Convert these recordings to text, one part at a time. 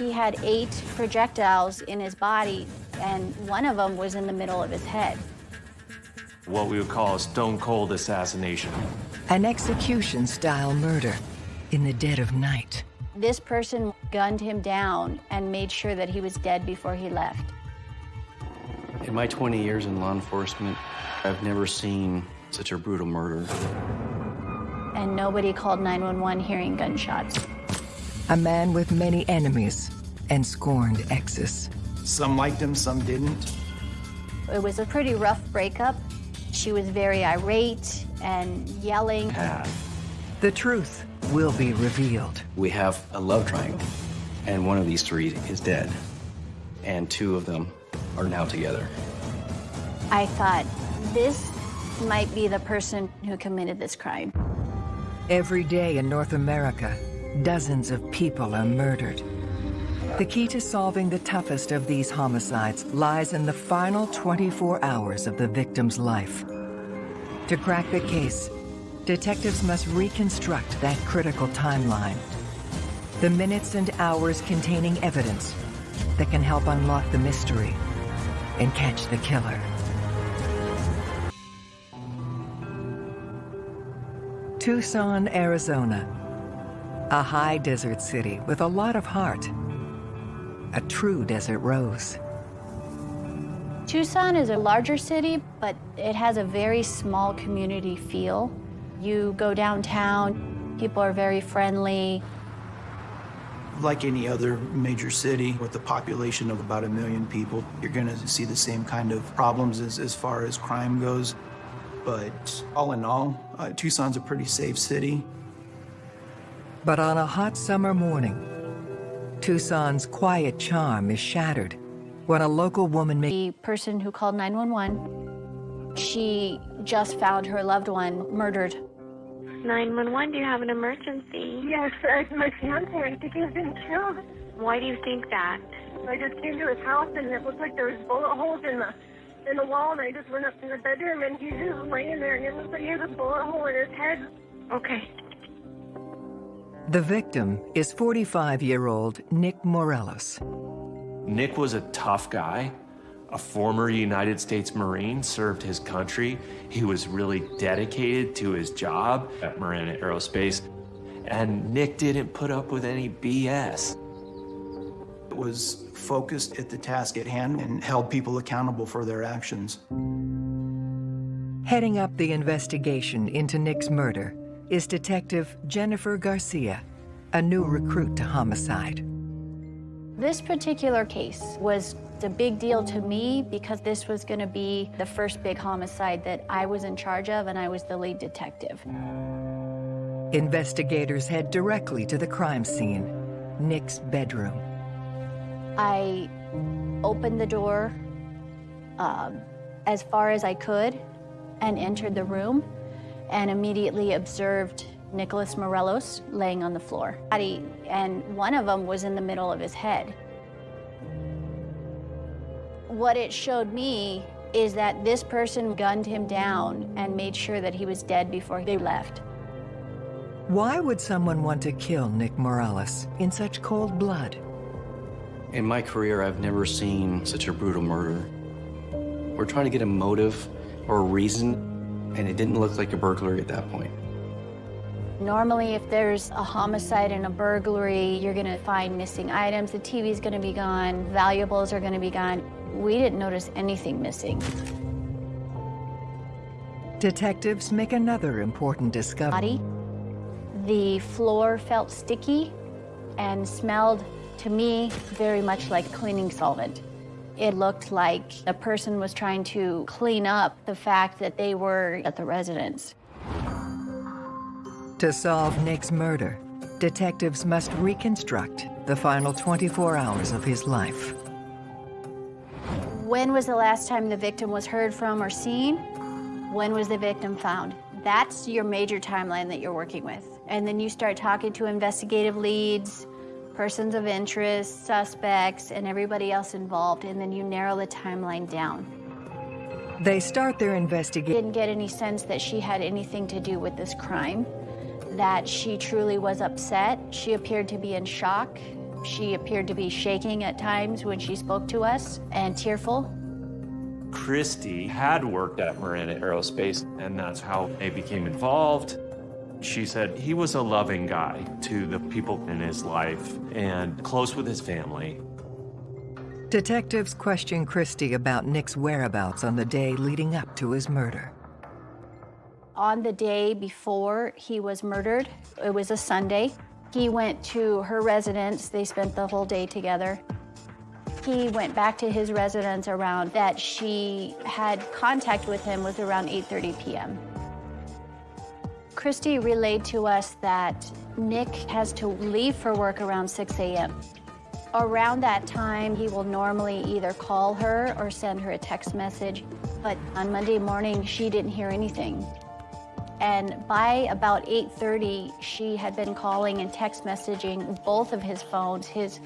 He had eight projectiles in his body, and one of them was in the middle of his head. What we would call a stone cold assassination. An execution-style murder in the dead of night. This person gunned him down and made sure that he was dead before he left. In my 20 years in law enforcement, I've never seen such a brutal murder. And nobody called 911 hearing gunshots. A man with many enemies and scorned exes. Some liked him, some didn't. It was a pretty rough breakup. She was very irate and yelling. The truth will be revealed. We have a love triangle, and one of these three is dead, and two of them are now together. I thought, this might be the person who committed this crime. Every day in North America, dozens of people are murdered. The key to solving the toughest of these homicides lies in the final 24 hours of the victim's life. To crack the case, detectives must reconstruct that critical timeline. The minutes and hours containing evidence that can help unlock the mystery and catch the killer. Tucson, Arizona. A high desert city with a lot of heart. A true desert rose. Tucson is a larger city, but it has a very small community feel. You go downtown, people are very friendly. Like any other major city with a population of about a million people, you're gonna see the same kind of problems as, as far as crime goes. But all in all, uh, Tucson's a pretty safe city. But on a hot summer morning, Tucson's quiet charm is shattered when a local woman makes... The person who called 911, she just found her loved one murdered. 911, do you have an emergency? Yes, uh, my fiance, I think he's been killed. Why do you think that? I just came to his house and it looked like there was bullet holes in the in the wall and I just went up to the bedroom and he's just laying there and it looked like he had a bullet hole in his head. Okay. The victim is 45-year-old Nick Morelos. Nick was a tough guy, a former United States Marine, served his country. He was really dedicated to his job at Marana Aerospace, and Nick didn't put up with any BS. It was focused at the task at hand and held people accountable for their actions. Heading up the investigation into Nick's murder is Detective Jennifer Garcia, a new recruit to homicide. This particular case was a big deal to me because this was going to be the first big homicide that I was in charge of and I was the lead detective. Investigators head directly to the crime scene, Nick's bedroom. I opened the door um, as far as I could and entered the room and immediately observed Nicholas Morelos laying on the floor. And one of them was in the middle of his head. What it showed me is that this person gunned him down and made sure that he was dead before they left. Why would someone want to kill Nick Morales in such cold blood? In my career, I've never seen such a brutal murder. We're trying to get a motive or a reason, and it didn't look like a burglary at that point. Normally, if there's a homicide and a burglary, you're gonna find missing items, the TV's gonna be gone, valuables are gonna be gone. We didn't notice anything missing. Detectives make another important discovery. The floor felt sticky and smelled, to me, very much like cleaning solvent. It looked like a person was trying to clean up the fact that they were at the residence. To solve Nick's murder, detectives must reconstruct the final 24 hours of his life. When was the last time the victim was heard from or seen? When was the victim found? That's your major timeline that you're working with. And then you start talking to investigative leads, persons of interest, suspects, and everybody else involved, and then you narrow the timeline down. They start their investigation. Didn't get any sense that she had anything to do with this crime, that she truly was upset. She appeared to be in shock. She appeared to be shaking at times when she spoke to us and tearful. Christy had worked at Marana Aerospace, and that's how they became involved. She said he was a loving guy to the people in his life and close with his family. Detectives question Christie about Nick's whereabouts on the day leading up to his murder. On the day before he was murdered, it was a Sunday, he went to her residence. They spent the whole day together. He went back to his residence around that she had contact with him was around 8.30 p.m. Christy relayed to us that Nick has to leave for work around 6 a.m. Around that time, he will normally either call her or send her a text message. But on Monday morning, she didn't hear anything. And by about 8.30, she had been calling and text messaging both of his phones, his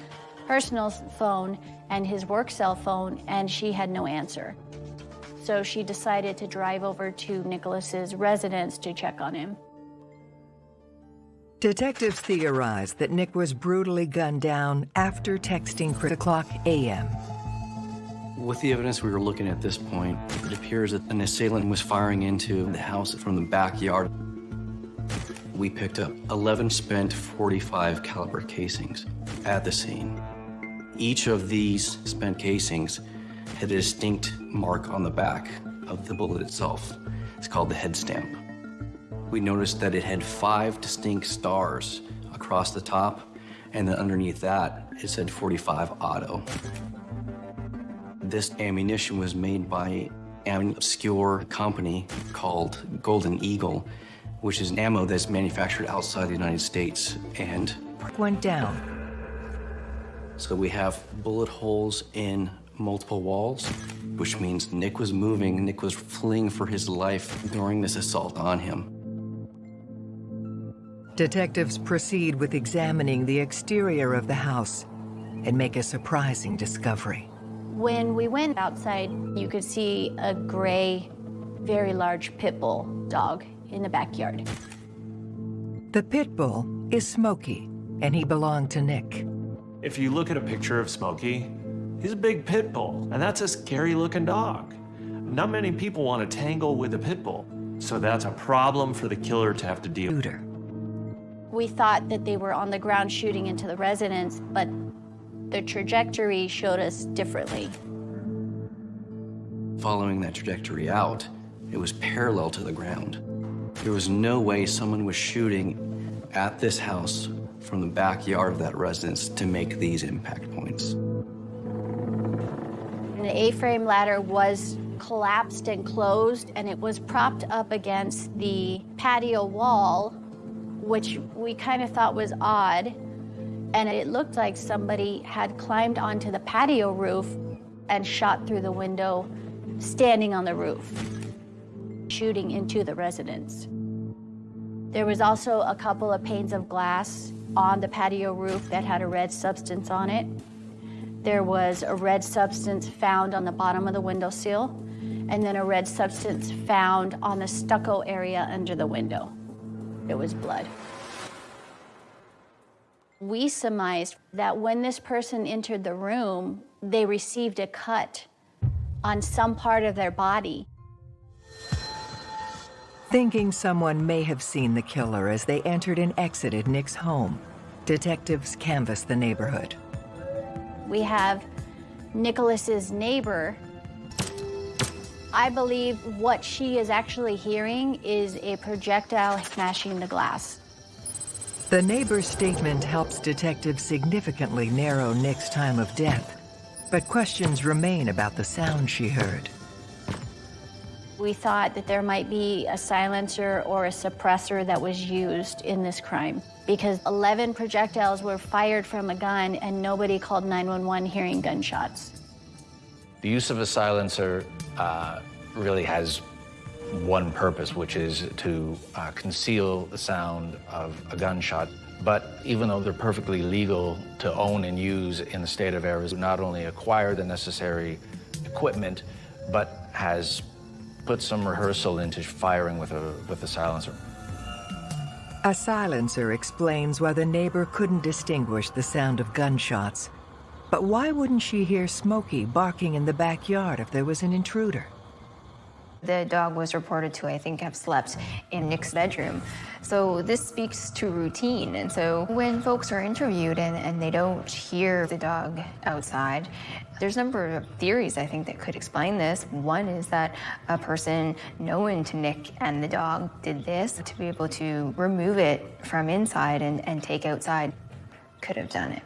personal phone and his work cell phone, and she had no answer. So she decided to drive over to Nicholas's residence to check on him. Detectives theorize that Nick was brutally gunned down after texting Chris o'clock a.m. With the evidence we were looking at this point, it appears that an assailant was firing into the house from the backyard. We picked up 11 spent 45 caliber casings at the scene. Each of these spent casings had a distinct mark on the back of the bullet itself. It's called the head stamp. We noticed that it had five distinct stars across the top, and then underneath that, it said 45 auto. This ammunition was made by an obscure company called Golden Eagle, which is ammo that's manufactured outside the United States and went down. So we have bullet holes in multiple walls, which means Nick was moving, Nick was fleeing for his life during this assault on him. Detectives proceed with examining the exterior of the house and make a surprising discovery. When we went outside, you could see a gray, very large pit bull dog in the backyard. The pit bull is Smokey, and he belonged to Nick. If you look at a picture of Smokey, he's a big pit bull, and that's a scary looking dog. Not many people want to tangle with a pit bull, so that's a problem for the killer to have to deal with. We thought that they were on the ground shooting into the residence, but the trajectory showed us differently. Following that trajectory out, it was parallel to the ground. There was no way someone was shooting at this house from the backyard of that residence to make these impact points. The A-frame ladder was collapsed and closed, and it was propped up against the patio wall, which we kind of thought was odd and it looked like somebody had climbed onto the patio roof and shot through the window, standing on the roof, shooting into the residence. There was also a couple of panes of glass on the patio roof that had a red substance on it. There was a red substance found on the bottom of the windowsill, and then a red substance found on the stucco area under the window. It was blood. We surmised that when this person entered the room, they received a cut on some part of their body. Thinking someone may have seen the killer as they entered and exited Nick's home, detectives canvassed the neighborhood. We have Nicholas's neighbor. I believe what she is actually hearing is a projectile smashing the glass. The neighbor's statement helps detectives significantly narrow Nick's time of death, but questions remain about the sound she heard. We thought that there might be a silencer or a suppressor that was used in this crime because 11 projectiles were fired from a gun and nobody called 911 hearing gunshots. The use of a silencer uh, really has one purpose, which is to uh, conceal the sound of a gunshot. But even though they're perfectly legal to own and use in the state of Arizona, not only acquire the necessary equipment, but has put some rehearsal into firing with a, with a silencer. A silencer explains why the neighbor couldn't distinguish the sound of gunshots. But why wouldn't she hear Smokey barking in the backyard if there was an intruder? The dog was reported to, I think, have slept in Nick's bedroom. So this speaks to routine. And so when folks are interviewed and, and they don't hear the dog outside, there's a number of theories, I think, that could explain this. One is that a person known to Nick and the dog did this to be able to remove it from inside and, and take outside. Could have done it.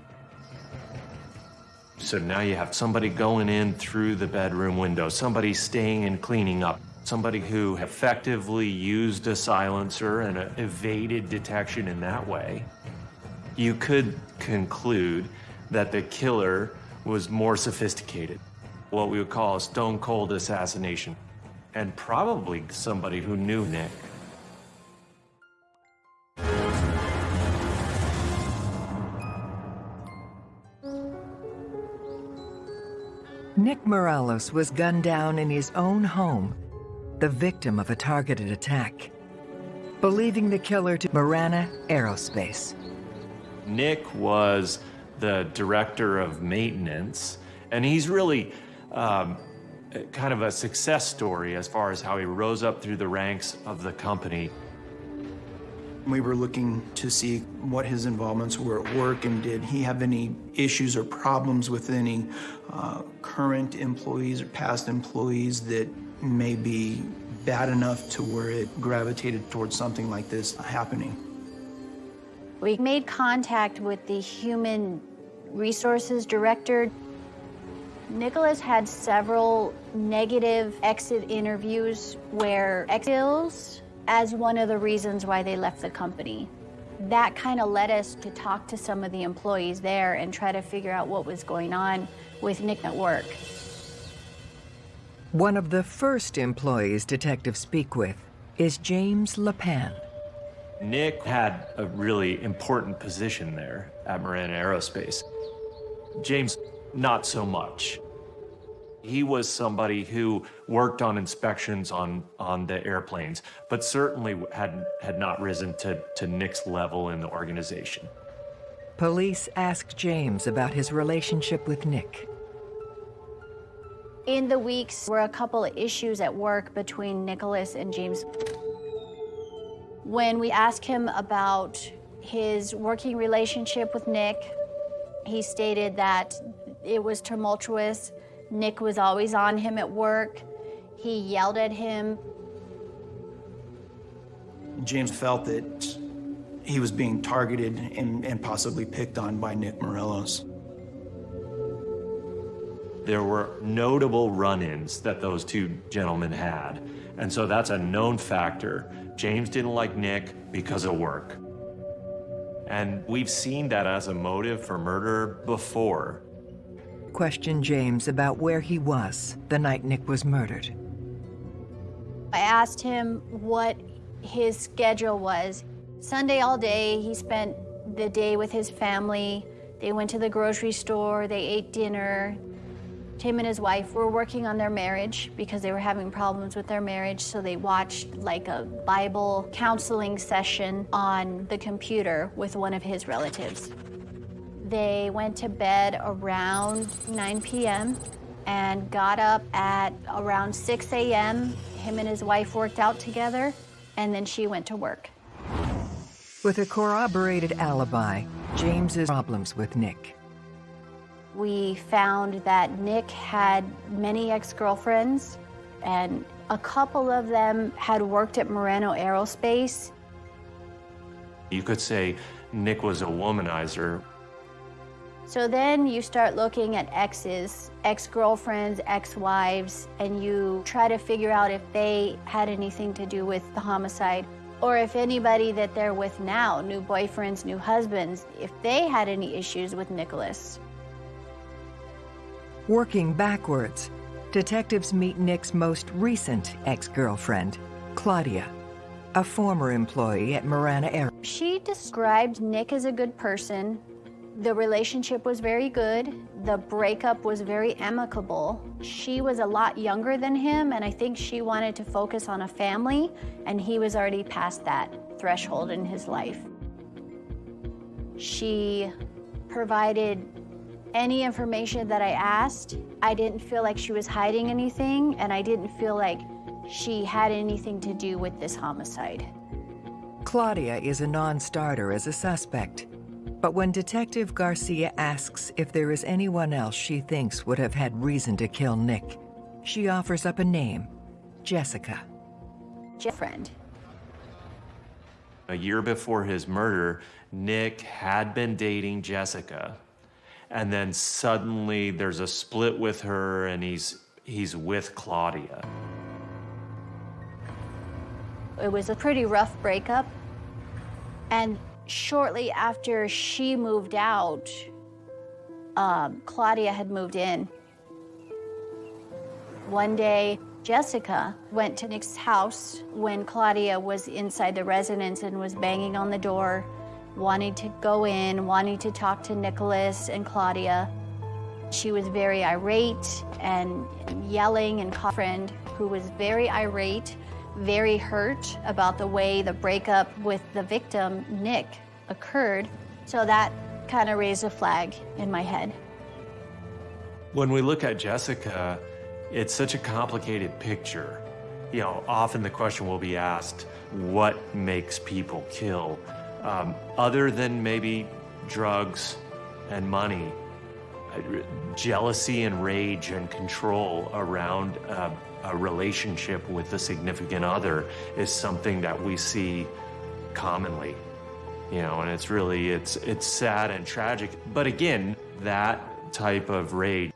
So now you have somebody going in through the bedroom window, somebody staying and cleaning up, somebody who effectively used a silencer and evaded detection in that way. You could conclude that the killer was more sophisticated, what we would call a stone cold assassination, and probably somebody who knew Nick. Nick Morales was gunned down in his own home, the victim of a targeted attack. Believing the killer to Marana Aerospace. Nick was the director of maintenance, and he's really um, kind of a success story as far as how he rose up through the ranks of the company. We were looking to see what his involvements were at work and did he have any issues or problems with any uh, current employees or past employees that may be bad enough to where it gravitated towards something like this happening. We made contact with the human resources director. Nicholas had several negative exit interviews where exils as one of the reasons why they left the company. That kind of led us to talk to some of the employees there and try to figure out what was going on with Nick at work. One of the first employees detectives speak with is James LePan. Nick had a really important position there at Marana Aerospace. James, not so much. He was somebody who worked on inspections on, on the airplanes, but certainly had, had not risen to, to Nick's level in the organization. Police ask James about his relationship with Nick. In the weeks were a couple of issues at work between Nicholas and James. When we asked him about his working relationship with Nick, he stated that it was tumultuous Nick was always on him at work. He yelled at him. James felt that he was being targeted and, and possibly picked on by Nick Morelos. There were notable run-ins that those two gentlemen had. And so that's a known factor. James didn't like Nick because of work. And we've seen that as a motive for murder before questioned James about where he was the night Nick was murdered. I asked him what his schedule was. Sunday all day, he spent the day with his family. They went to the grocery store, they ate dinner. Him and his wife were working on their marriage because they were having problems with their marriage, so they watched like a Bible counseling session on the computer with one of his relatives. They went to bed around 9 p.m. and got up at around 6 a.m. Him and his wife worked out together, and then she went to work. With a corroborated alibi, James's problems with Nick. We found that Nick had many ex-girlfriends, and a couple of them had worked at Marana Aerospace. You could say Nick was a womanizer. So then you start looking at exes, ex-girlfriends, ex-wives, and you try to figure out if they had anything to do with the homicide or if anybody that they're with now, new boyfriends, new husbands, if they had any issues with Nicholas. Working backwards, detectives meet Nick's most recent ex-girlfriend, Claudia, a former employee at Marana Air. She described Nick as a good person, the relationship was very good. The breakup was very amicable. She was a lot younger than him, and I think she wanted to focus on a family, and he was already past that. threshold in his life. She provided any information that I asked. I didn't feel like she was hiding anything, and I didn't feel like she had anything to do with this homicide. Claudia is a non starter as a suspect. But when Detective Garcia asks if there is anyone else she thinks would have had reason to kill Nick, she offers up a name Jessica. Friend. A year before his murder, Nick had been dating Jessica. And then suddenly there's a split with her and he's he's with Claudia. It was a pretty rough breakup. And shortly after she moved out, um, Claudia had moved in. One day, Jessica went to Nick's house when Claudia was inside the residence and was banging on the door, wanting to go in, wanting to talk to Nicholas and Claudia. She was very irate and yelling and friend who was very irate, very hurt about the way the breakup with the victim, Nick, occurred. So that kind of raised a flag in my head. When we look at Jessica, it's such a complicated picture. You know, often the question will be asked, what makes people kill? Um, other than maybe drugs and money, jealousy and rage and control around a, a relationship with a significant other is something that we see commonly you know and it's really it's it's sad and tragic but again that type of rage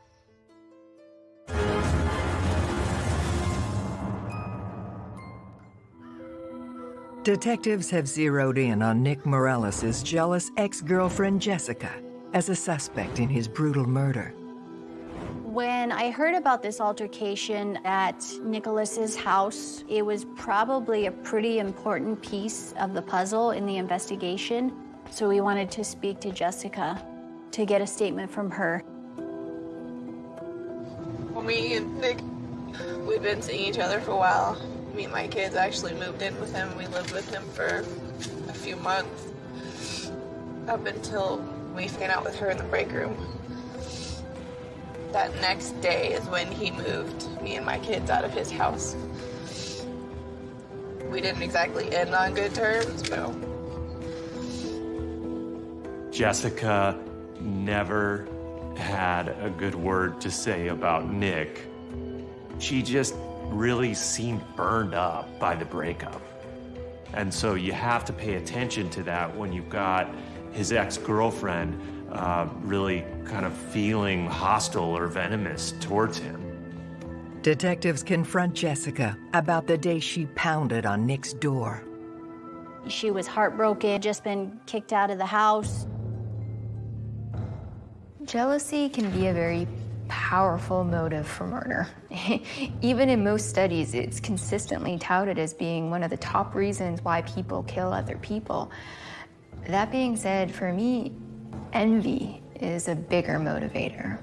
Detectives have zeroed in on Nick Morales' jealous ex-girlfriend Jessica as a suspect in his brutal murder. When I heard about this altercation at Nicholas's house, it was probably a pretty important piece of the puzzle in the investigation. So we wanted to speak to Jessica to get a statement from her. Me and Nick, we've been seeing each other for a while. Me and my kids actually moved in with him. We lived with him for a few months up until we found out with her in the break room. That next day is when he moved me and my kids out of his house. We didn't exactly end on good terms, but. Jessica never had a good word to say about Nick. She just really seemed burned up by the breakup. And so you have to pay attention to that when you've got his ex girlfriend uh, really kind of feeling hostile or venomous towards him. Detectives confront Jessica about the day she pounded on Nick's door. She was heartbroken, just been kicked out of the house. Jealousy can be a very powerful motive for murder. Even in most studies, it's consistently touted as being one of the top reasons why people kill other people. That being said, for me, envy is a bigger motivator.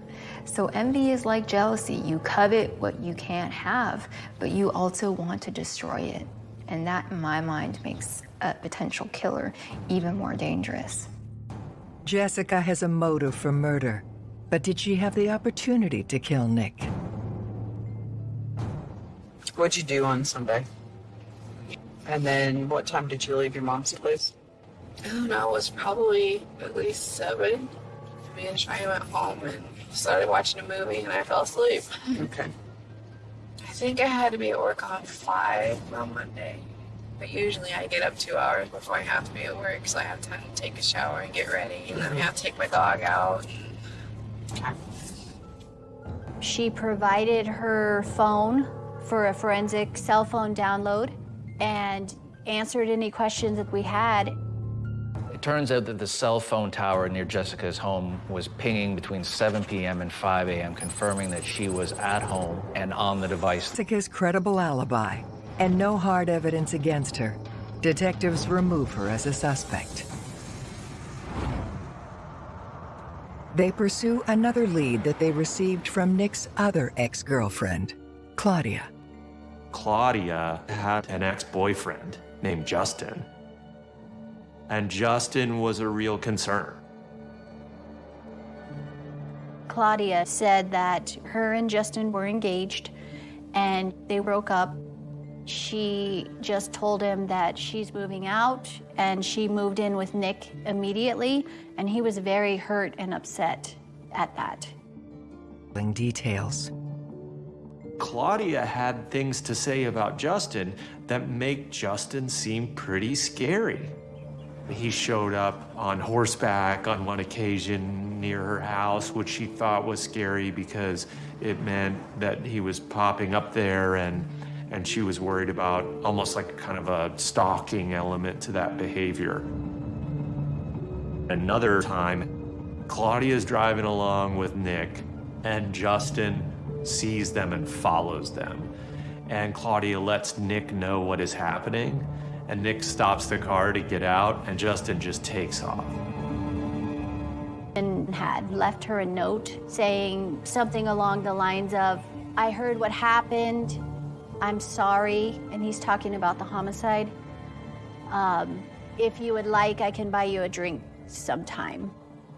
So envy is like jealousy. You covet what you can't have, but you also want to destroy it. And that, in my mind, makes a potential killer even more dangerous. Jessica has a motive for murder, but did she have the opportunity to kill Nick? What'd you do on Sunday? And then what time did you leave your mom's place? I don't know, it was probably at least seven. Me and Shai went home and started watching a movie and I fell asleep. Okay. I think I had to be at work on five on Monday. But usually I get up two hours before I have to be at work, so I have time to take a shower and get ready, and then I mm-hmm. have to take my dog out. She provided her phone for a forensic cell phone download and answered any questions that we had. It turns out that the cell phone tower near Jessica's home was pinging between 7 p.m. and 5 a.m., confirming that she was at home and on the device. Jessica's credible alibi and no hard evidence against her. Detectives remove her as a suspect. They pursue another lead that they received from Nick's other ex-girlfriend, Claudia. Claudia had an ex boyfriend named Justin. And Justin was a real concern. Claudia said that her and Justin were engaged and they broke up. She just told him that she's moving out and she moved in with Nick immediately, and he was very hurt and upset at that. Details. Claudia had things to say about Justin that make Justin seem pretty scary. He showed up on horseback on one occasion near her house, which she thought was scary because it meant that he was popping up there and and she was worried about almost like kind of a stalking element to that behavior. Another time, Claudia's driving along with Nick and Justin sees them and follows them. And Claudia lets Nick know what is happening and Nick stops the car to get out, and Justin just takes off. And had left her a note saying something along the lines of, I heard what happened, I'm sorry, and he's talking about the homicide. Um, if you would like, I can buy you a drink sometime.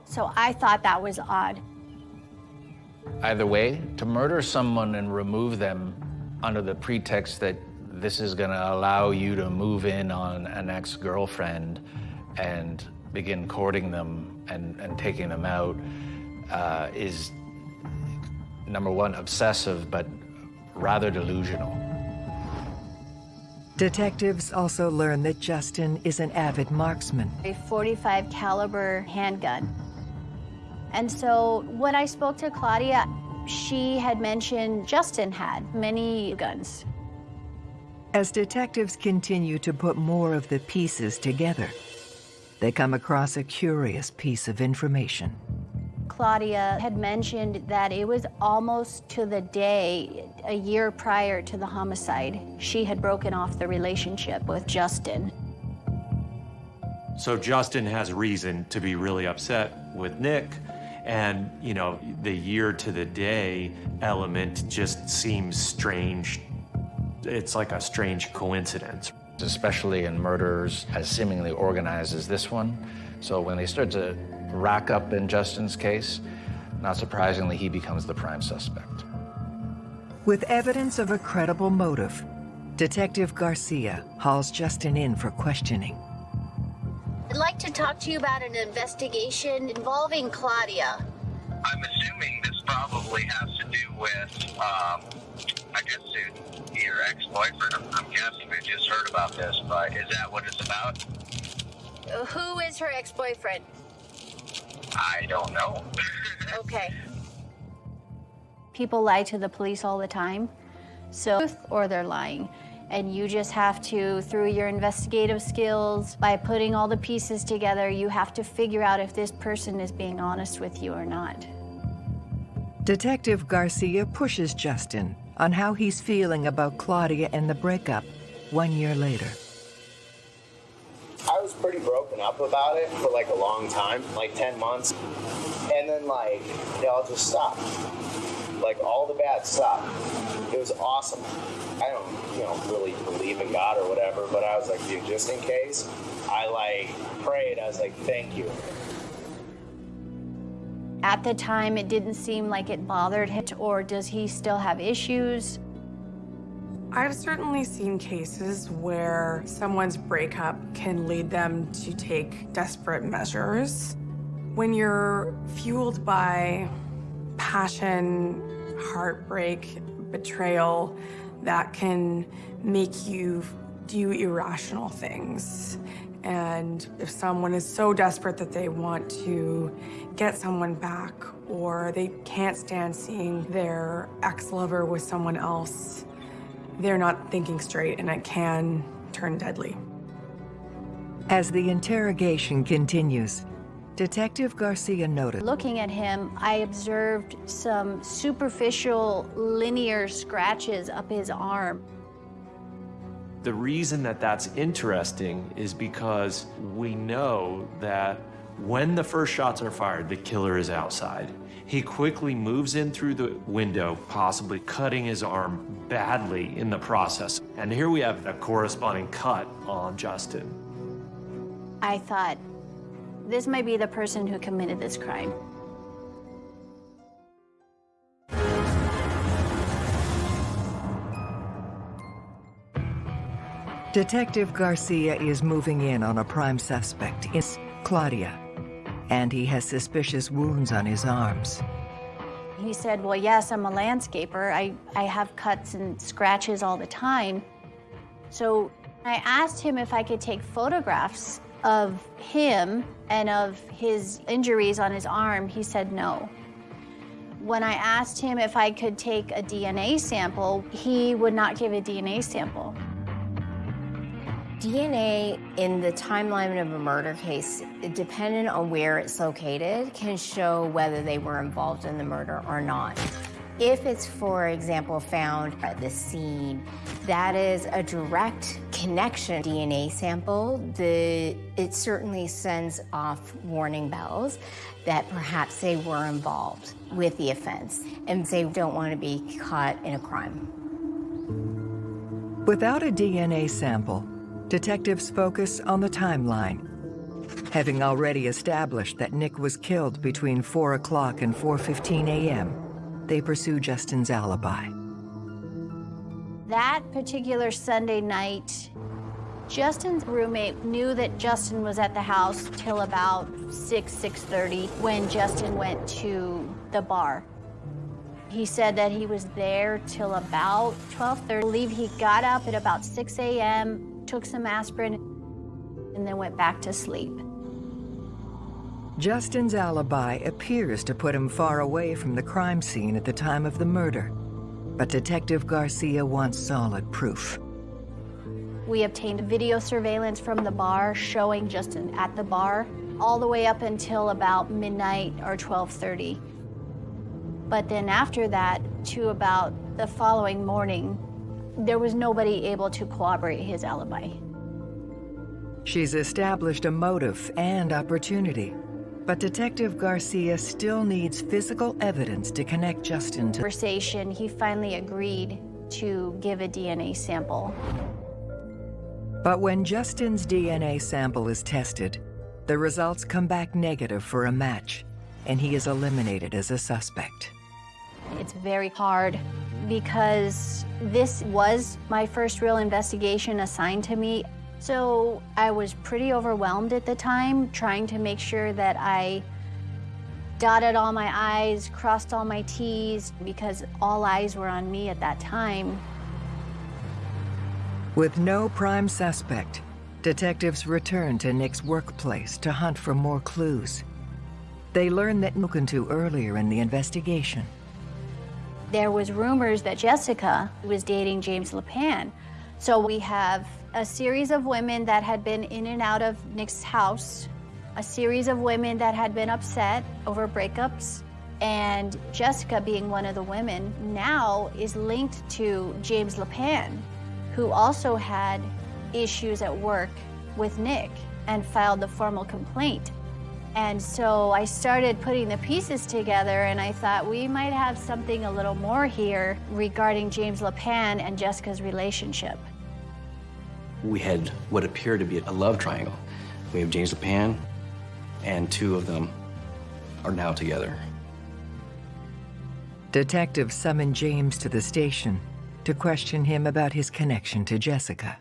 So I thought that was odd. Either way, to murder someone and remove them under the pretext that this is going to allow you to move in on an ex-girlfriend and begin courting them and, and taking them out uh, is, number one, obsessive, but rather delusional. Detectives also learn that Justin is an avid marksman. A 45 caliber handgun. And so when I spoke to Claudia, she had mentioned Justin had many guns. As detectives continue to put more of the pieces together, they come across a curious piece of information. Claudia had mentioned that it was almost to the day, a year prior to the homicide, she had broken off the relationship with Justin. So Justin has reason to be really upset with Nick. And, you know, the year to the day element just seems strange it's like a strange coincidence. Especially in murders as seemingly organized as this one. So when they start to rack up in Justin's case, not surprisingly, he becomes the prime suspect. With evidence of a credible motive, Detective Garcia hauls Justin in for questioning. I'd like to talk to you about an investigation involving Claudia. I'm assuming this probably has to do with, um, I guess, your ex-boyfriend. I'm guessing we just heard about this, but is that what it's about? Who is her ex-boyfriend? I don't know. okay. People lie to the police all the time, so or they're lying. And you just have to, through your investigative skills, by putting all the pieces together, you have to figure out if this person is being honest with you or not. Detective Garcia pushes Justin on how he's feeling about Claudia and the breakup one year later. I was pretty broken up about it for like a long time, like 10 months. And then, like, they all just stopped. Like, all the bad stopped. It was awesome. I don't, you know, really believe in God or whatever, but I was like, dude, just in case, I like prayed. I was like, thank you. At the time, it didn't seem like it bothered him, or does he still have issues? I've certainly seen cases where someone's breakup can lead them to take desperate measures. When you're fueled by passion, heartbreak, betrayal, that can make you do irrational things. And if someone is so desperate that they want to get someone back or they can't stand seeing their ex-lover with someone else, they're not thinking straight and it can turn deadly. As the interrogation continues, Detective Garcia noted. Looking at him, I observed some superficial linear scratches up his arm. The reason that that's interesting is because we know that when the first shots are fired, the killer is outside. He quickly moves in through the window, possibly cutting his arm badly in the process. And here we have the corresponding cut on Justin. I thought, this might be the person who committed this crime. Detective Garcia is moving in on a prime suspect. It's Claudia, and he has suspicious wounds on his arms. He said, well, yes, I'm a landscaper. I, I have cuts and scratches all the time. So I asked him if I could take photographs of him and of his injuries on his arm. He said no. When I asked him if I could take a DNA sample, he would not give a DNA sample. DNA in the timeline of a murder case, depending on where it's located, can show whether they were involved in the murder or not. If it's, for example, found at the scene, that is a direct connection DNA sample. The, it certainly sends off warning bells that perhaps they were involved with the offense and they don't want to be caught in a crime. Without a DNA sample, detectives focus on the timeline. Having already established that Nick was killed between 4 o'clock and 4.15 a.m., they pursue Justin's alibi. That particular Sunday night, Justin's roommate knew that Justin was at the house till about 6, 6.30 when Justin went to the bar. He said that he was there till about 12.30. I believe he got up at about 6 a.m., took some aspirin, and then went back to sleep. Justin's alibi appears to put him far away from the crime scene at the time of the murder, but Detective Garcia wants solid proof. We obtained video surveillance from the bar showing Justin at the bar all the way up until about midnight or 12:30. But then after that to about the following morning, there was nobody able to corroborate his alibi. She's established a motive and opportunity, but Detective Garcia still needs physical evidence to connect Justin to the conversation, he finally agreed to give a DNA sample. But when Justin's DNA sample is tested, the results come back negative for a match, and he is eliminated as a suspect. It's very hard because this was my first real investigation assigned to me. So I was pretty overwhelmed at the time, trying to make sure that I dotted all my I's, crossed all my T's, because all eyes were on me at that time. With no prime suspect, detectives return to Nick's workplace to hunt for more clues. They learn that to earlier in the investigation. There was rumors that Jessica was dating James LePan. So we have a series of women that had been in and out of Nick's house, a series of women that had been upset over breakups, and Jessica being one of the women now is linked to James LePan, who also had issues at work with Nick and filed the formal complaint. And so I started putting the pieces together and I thought we might have something a little more here regarding James LePan and Jessica's relationship. We had what appeared to be a love triangle. We have James LePan, and two of them are now together. Detectives summoned James to the station to question him about his connection to Jessica.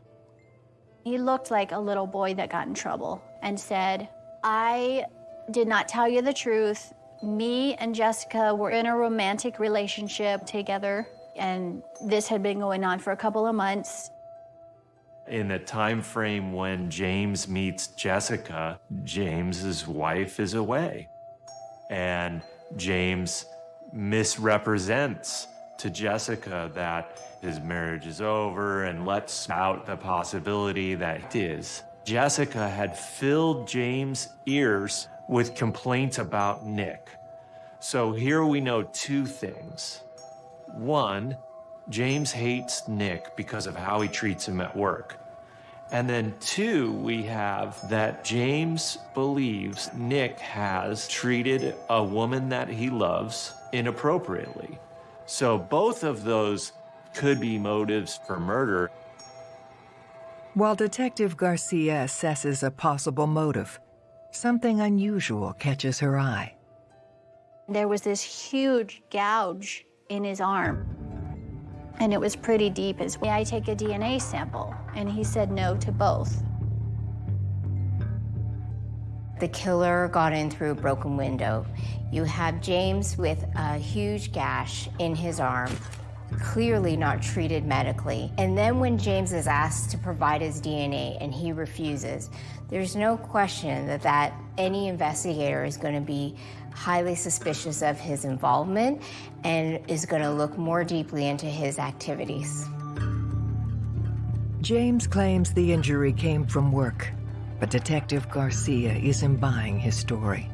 He looked like a little boy that got in trouble and said, I did not tell you the truth. Me and Jessica were in a romantic relationship together, and this had been going on for a couple of months. In the time frame when James meets Jessica, James's wife is away. And James misrepresents to Jessica that his marriage is over and lets out the possibility that it is. Jessica had filled James' ears with complaints about Nick. So here we know two things. One, James hates Nick because of how he treats him at work. And then two, we have that James believes Nick has treated a woman that he loves inappropriately. So both of those could be motives for murder. While Detective Garcia assesses a possible motive, something unusual catches her eye. There was this huge gouge in his arm, and it was pretty deep. As may I take a DNA sample? And he said no to both. The killer got in through a broken window. You have James with a huge gash in his arm, clearly not treated medically. And then when James is asked to provide his DNA and he refuses, there's no question that, that any investigator is going to be highly suspicious of his involvement and is going to look more deeply into his activities. James claims the injury came from work, but Detective Garcia isn't buying his story.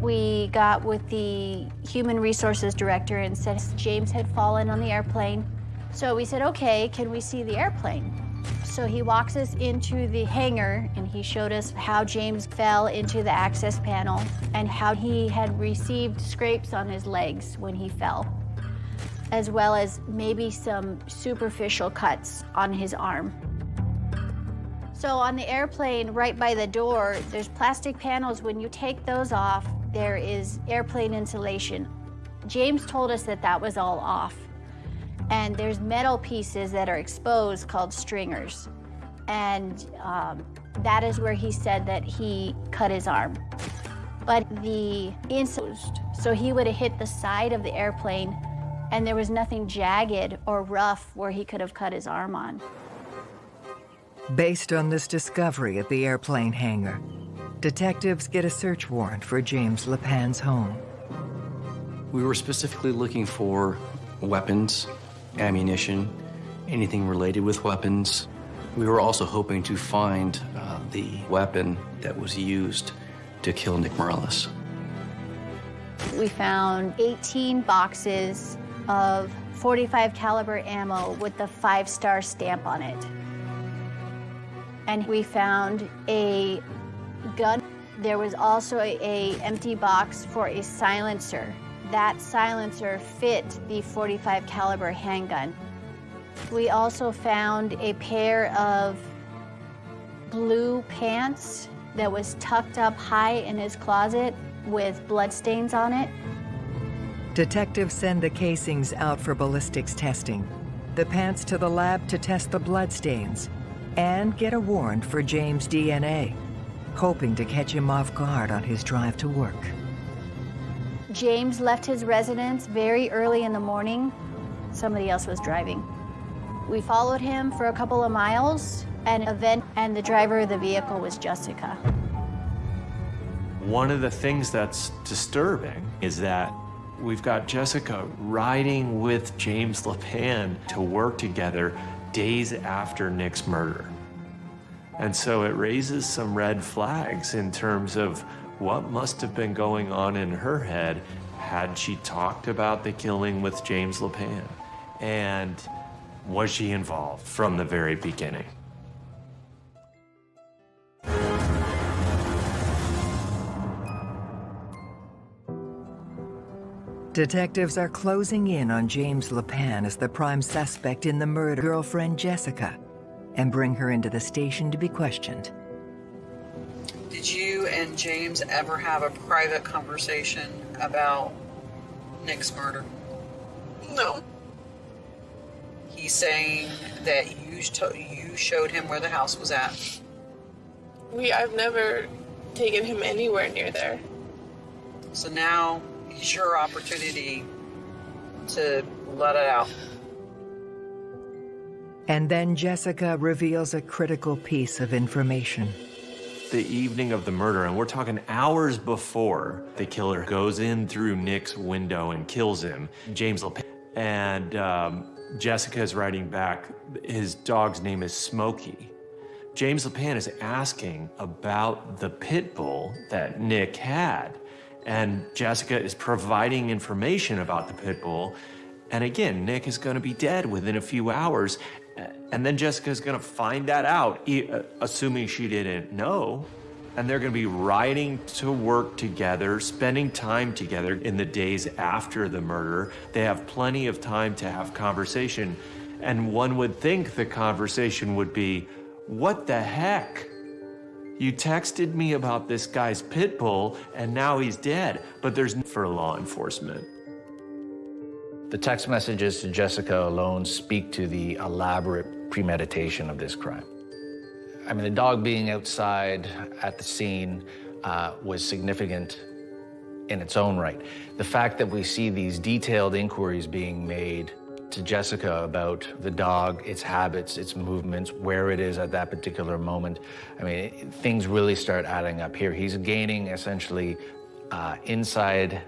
We got with the human resources director and said James had fallen on the airplane. So we said, okay, can we see the airplane? So he walks us into the hangar and he showed us how James fell into the access panel and how he had received scrapes on his legs when he fell, as well as maybe some superficial cuts on his arm. So on the airplane, right by the door, there's plastic panels. When you take those off, there is airplane insulation. James told us that that was all off. And there's metal pieces that are exposed called stringers. And um, that is where he said that he cut his arm. But the insulation, so he would have hit the side of the airplane and there was nothing jagged or rough where he could have cut his arm on. Based on this discovery at the airplane hangar, detectives get a search warrant for James LePan's home. We were specifically looking for weapons, ammunition, anything related with weapons. We were also hoping to find uh, the weapon that was used to kill Nick Morales. We found 18 boxes of 45 caliber ammo with the five star stamp on it. And we found a gun. There was also a, a empty box for a silencer. That silencer fit the 45 caliber handgun. We also found a pair of blue pants that was tucked up high in his closet with bloodstains on it. Detectives send the casings out for ballistics testing, the pants to the lab to test the bloodstains, and get a warrant for James' DNA, hoping to catch him off guard on his drive to work. James left his residence very early in the morning. Somebody else was driving. We followed him for a couple of miles, and event and the driver of the vehicle was Jessica. One of the things that's disturbing is that we've got Jessica riding with James LePan to work together days after Nick's murder. And so it raises some red flags in terms of what must have been going on in her head had she talked about the killing with James LePan. And was she involved from the very beginning? Detectives are closing in on James LePan as the prime suspect in the murder girlfriend Jessica and bring her into the station to be questioned. Did you and James ever have a private conversation about Nick's murder? No. He's saying that you you showed him where the house was at. We I've never taken him anywhere near there. So now is your opportunity to let it out. And then Jessica reveals a critical piece of information. The evening of the murder, and we're talking hours before the killer goes in through Nick's window and kills him, James LePan. And um, Jessica is writing back, his dog's name is Smokey. James LePan is asking about the pit bull that Nick had. And Jessica is providing information about the pit bull. And again, Nick is going to be dead within a few hours. And then Jessica's going to find that out, uh, assuming she didn't know. And they're going to be riding to work together, spending time together in the days after the murder. They have plenty of time to have conversation. And one would think the conversation would be, what the heck? You texted me about this guy's pit bull and now he's dead, but there's no for law enforcement. The text messages to Jessica alone speak to the elaborate premeditation of this crime. I mean, the dog being outside at the scene uh, was significant in its own right. The fact that we see these detailed inquiries being made to Jessica about the dog, its habits, its movements, where it is at that particular moment. I mean, things really start adding up here. He's gaining essentially uh, inside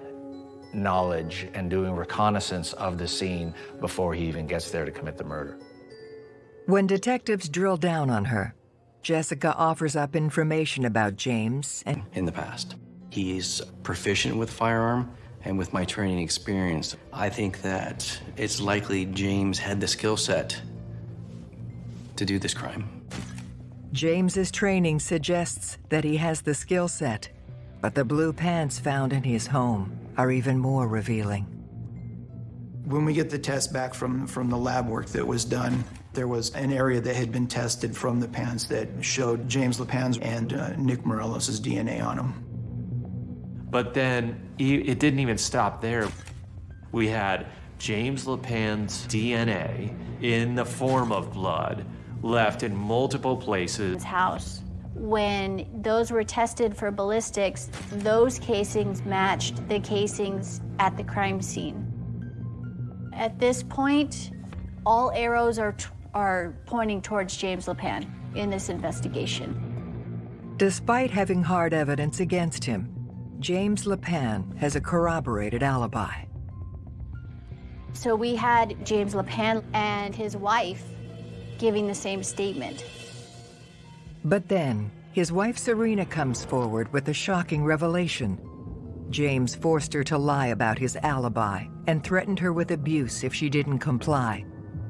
knowledge and doing reconnaissance of the scene before he even gets there to commit the murder. When detectives drill down on her, Jessica offers up information about James and... In the past. He's proficient with firearm, and with my training experience, I think that it's likely James had the skill set to do this crime. James's training suggests that he has the skill set, but the blue pants found in his home are even more revealing. When we get the test back from, from the lab work that was done, there was an area that had been tested from the pants that showed James LePan's and uh, Nick Morelos' DNA on them. But then it didn't even stop there. We had James LePan's DNA in the form of blood left in multiple places. His house. When those were tested for ballistics, those casings matched the casings at the crime scene. At this point, all arrows are, are pointing towards James LePan in this investigation. Despite having hard evidence against him, James LePan has a corroborated alibi. So we had James LePan and his wife giving the same statement. But then, his wife Serena comes forward with a shocking revelation. James forced her to lie about his alibi and threatened her with abuse if she didn't comply.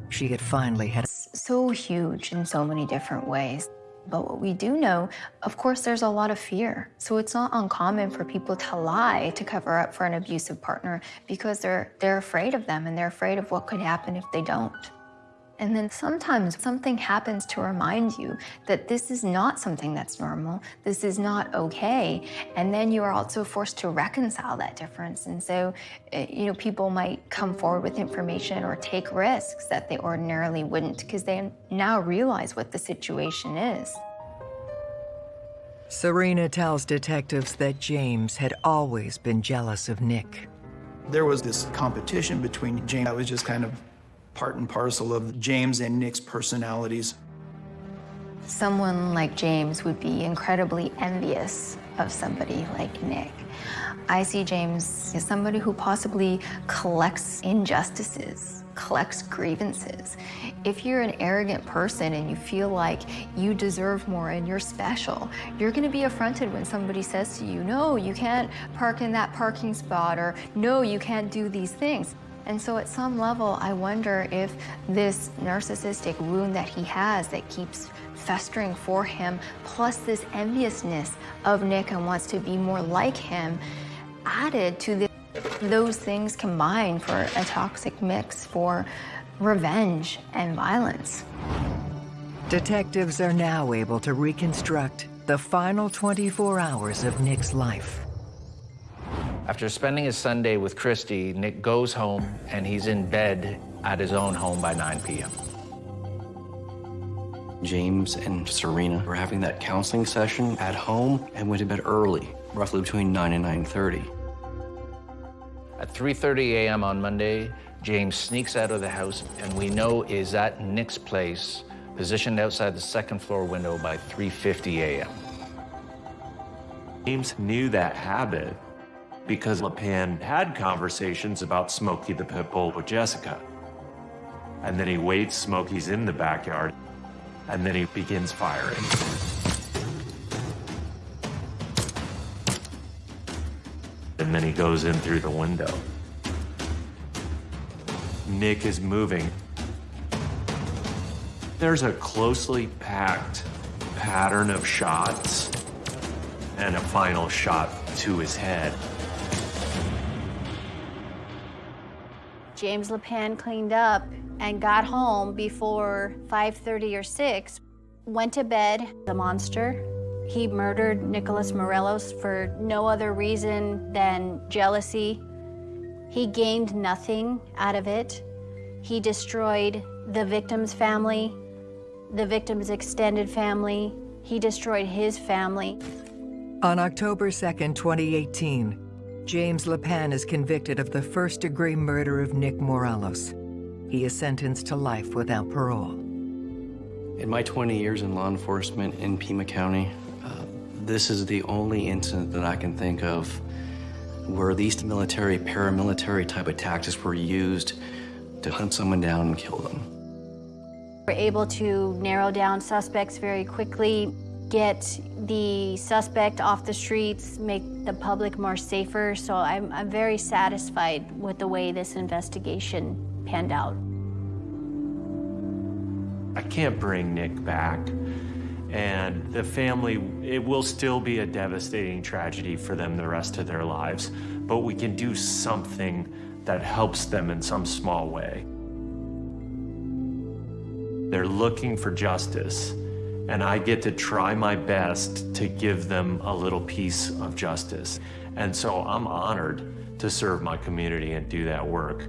She had finally had... So huge in so many different ways. But what we do know, of course, there's a lot of fear. So it's not uncommon for people to lie to cover up for an abusive partner because they're, they're afraid of them and they're afraid of what could happen if they don't. And then sometimes something happens to remind you that this is not something that's normal, this is not okay. And then you are also forced to reconcile that difference. And so, eh, you know, people might come forward with information or take risks that they ordinarily wouldn't because they now realize what the situation is. Serena tells detectives that James had always been jealous of Nick. There was this competition between James. I was just kind of part and parcel of James and Nick's personalities. Someone like James would be incredibly envious of somebody like Nick. I see James as somebody who possibly collects injustices, collects grievances. If you're an arrogant person and you feel like you deserve more and you're special, you're gonna be affronted when somebody says to you, no, you can't park in that parking spot, or no, you can't do these things. And so at some level, I wonder if this narcissistic wound that he has that keeps festering for him, plus this enviousness of Nick and wants to be more like him, added to this, those things combined for a toxic mix for revenge and violence. Detectives are now able to reconstruct the final 24 hours of Nick's life. After spending his Sunday with Christy, Nick goes home and he's in bed at his own home by 9 p.m. James and Serena were having that counseling session at home and went to bed early, roughly between 9 and 9.30. At 3.30 a.m. on Monday, James sneaks out of the house and we know is at Nick's place, positioned outside the second floor window by 3.50 a.m. James knew that habit because LePan had conversations about Smokey the pit bull with Jessica. And then he waits, Smokey's in the backyard, and then he begins firing. And then he goes in through the window. Nick is moving. There's a closely packed pattern of shots and a final shot to his head. James LePan cleaned up and got home before 5:30 or 6, went to bed a monster. He murdered Nicholas Morelos for no other reason than jealousy. He gained nothing out of it. He destroyed the victim's family, the victim's extended family. He destroyed his family. On October 2nd, 2018, James LePan is convicted of the first degree murder of Nick Morelos. He is sentenced to life without parole. In my 20 years in law enforcement in Pima County, uh, this is the only incident that I can think of where these military, paramilitary type of tactics were used to hunt someone down and kill them. We're able to narrow down suspects very quickly, get the suspect off the streets, make the public more safer. So I'm, I'm very satisfied with the way this investigation panned out. I can't bring Nick back. And the family, it will still be a devastating tragedy for them the rest of their lives. But we can do something that helps them in some small way. They're looking for justice, and I get to try my best to give them a little piece of justice. And so I'm honored to serve my community and do that work.